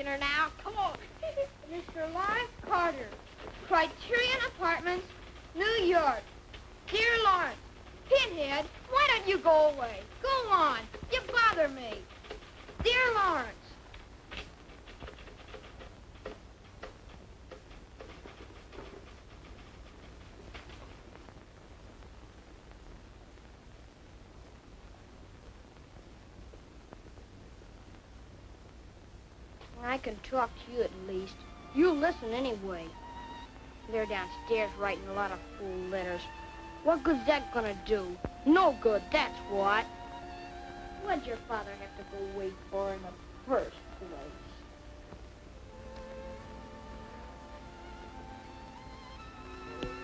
dinner now. Come on. Mr. Lawrence Carter, Criterion Apartments, New York. Dear Lawrence, Pinhead, why don't you go away? Go on. You me. Dear Lawrence. I can talk to you at least. You listen anyway. They're downstairs writing a lot of fool letters. What good's that gonna do? No good, that's what. What'd your father have to go wait for in the?